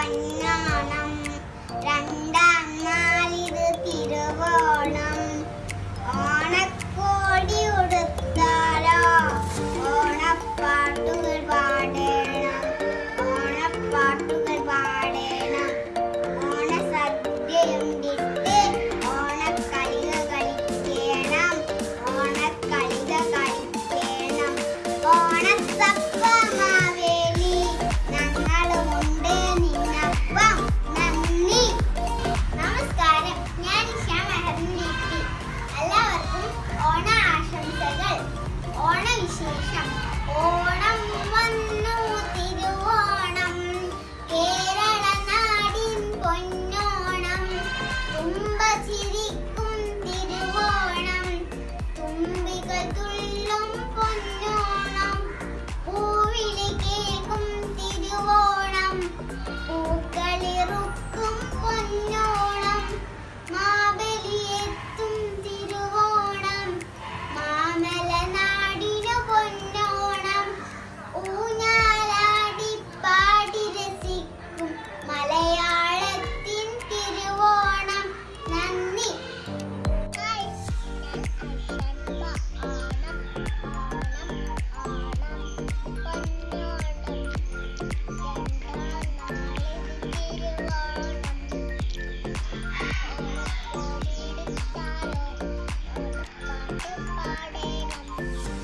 爱你 party.